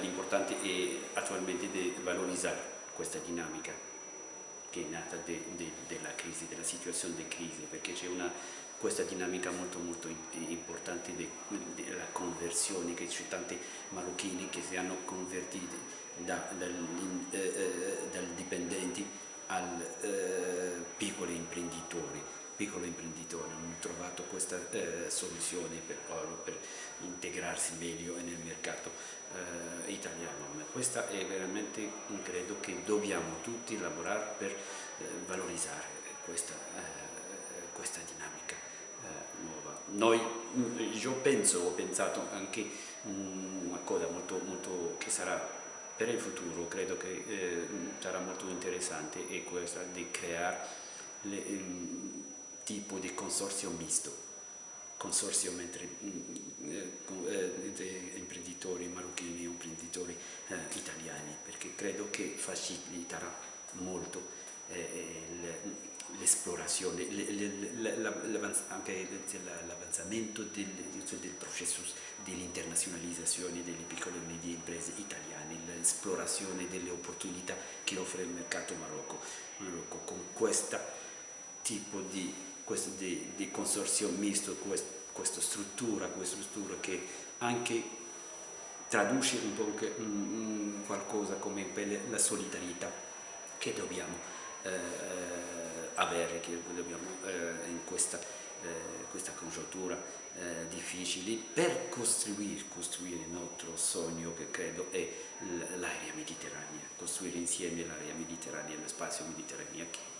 l'importante è attualmente di valorizzare questa dinamica che è nata de, de, crisi, della situazione di crisi, perché c'è questa dinamica molto molto importante della conversione, che c'è tanti marocchini che si hanno convertiti da, dal, eh, eh, dal dipendenti al eh, piccoli imprenditori piccolo imprenditore, hanno trovato questa eh, soluzione per, per, integrarsi meglio nel mercato eh, italiano. Ma questa è veramente, credo che dobbiamo tutti lavorare per eh, valorizzare questa, eh, questa dinamica eh, nuova. Noi, mm, io penso, ho pensato anche mm, una cosa molto, molto che sarà per il futuro, credo che eh, sarà molto interessante, è questa di creare le, um, tipo di consorzio misto, consorzio mentre, mm, eh, eh, imprenditori marocchini o imprenditori eh, italiani, perché credo che faciliterà molto eh, l'esplorazione, anche l'avanzamento del, del, processo dell'internazionalizzazione delle piccole e medie imprese italiane, l'esplorazione delle opportunità che offre il mercato Marocco, Marocco. Con questo tipo di questo di, di consorzio misto, quest, questa struttura, questa struttura che anche traduce un po' che, um, qualcosa come la solidarietà che dobbiamo eh, avere, che dobbiamo eh, in questa, eh, questa congiuntura eh, difficile per costruire, costruire, il nostro sogno che credo è l'area mediterranea, costruire insieme l'area mediterranea, lo spazio mediterraneo